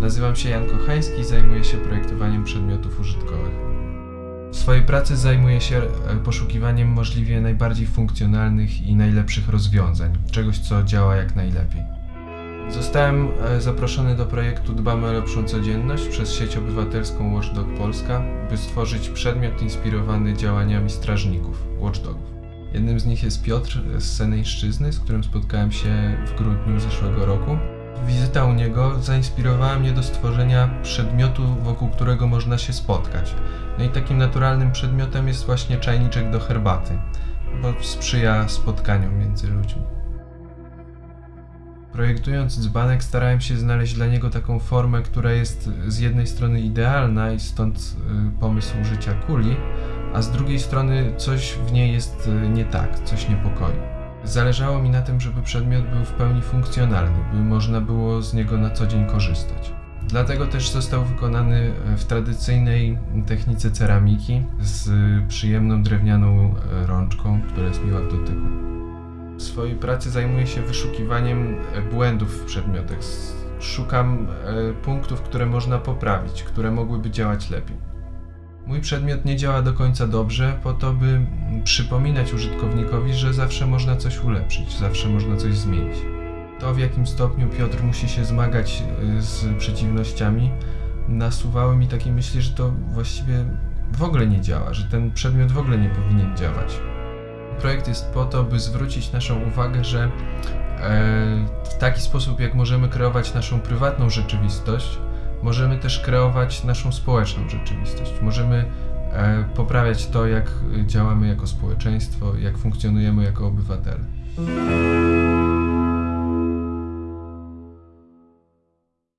Nazywam się Jan Kochański i zajmuję się projektowaniem przedmiotów użytkowych. W swojej pracy zajmuję się e, poszukiwaniem możliwie najbardziej funkcjonalnych i najlepszych rozwiązań, czegoś co działa jak najlepiej. Zostałem e, zaproszony do projektu Dbamy o lepszą codzienność przez sieć obywatelską Watchdog Polska, by stworzyć przedmiot inspirowany działaniami strażników Watchdogów. Jednym z nich jest Piotr z Seneńszczyzny, z którym spotkałem się w grudniu zeszłego roku. Wizyta u niego zainspirowała mnie do stworzenia przedmiotu, wokół którego można się spotkać. No i takim naturalnym przedmiotem jest właśnie czajniczek do herbaty, bo sprzyja spotkaniom między ludźmi. Projektując dzbanek starałem się znaleźć dla niego taką formę, która jest z jednej strony idealna i stąd y, pomysł użycia kuli, a z drugiej strony coś w niej jest y, nie tak, coś niepokoi. Zależało mi na tym, żeby przedmiot był w pełni funkcjonalny, by można było z niego na co dzień korzystać. Dlatego też został wykonany w tradycyjnej technice ceramiki z przyjemną drewnianą e, rączką, która jest miła w dotyku. W swojej pracy zajmuję się wyszukiwaniem e, błędów w przedmiotach. Szukam e, punktów, które można poprawić, które mogłyby działać lepiej. Mój przedmiot nie działa do końca dobrze, po to, by przypominać użytkownikowi, że zawsze można coś ulepszyć, zawsze można coś zmienić. To, w jakim stopniu Piotr musi się zmagać y, z przeciwnościami, nasuwały mi takie myśli, że to właściwie w ogóle nie działa, że ten przedmiot w ogóle nie powinien działać. Projekt jest po to, by zwrócić naszą uwagę, że e, w taki sposób, jak możemy kreować naszą prywatną rzeczywistość, możemy też kreować naszą społeczną rzeczywistość. Możemy e, poprawiać to, jak działamy jako społeczeństwo, jak funkcjonujemy jako obywatele.